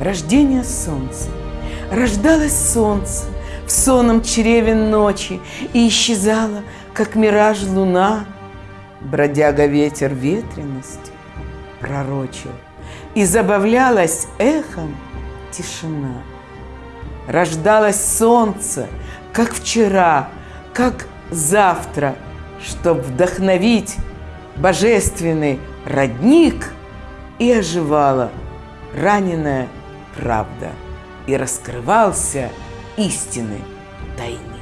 рождения солнца. Рождалось солнце в сонном чреве ночи И исчезала, как мираж луна. Бродяга ветер ветренность пророчил, И забавлялась эхом тишина. Рождалось солнце, как вчера, как завтра, Чтоб вдохновить божественный родник И оживала раненая правда, И раскрывался истины тайник.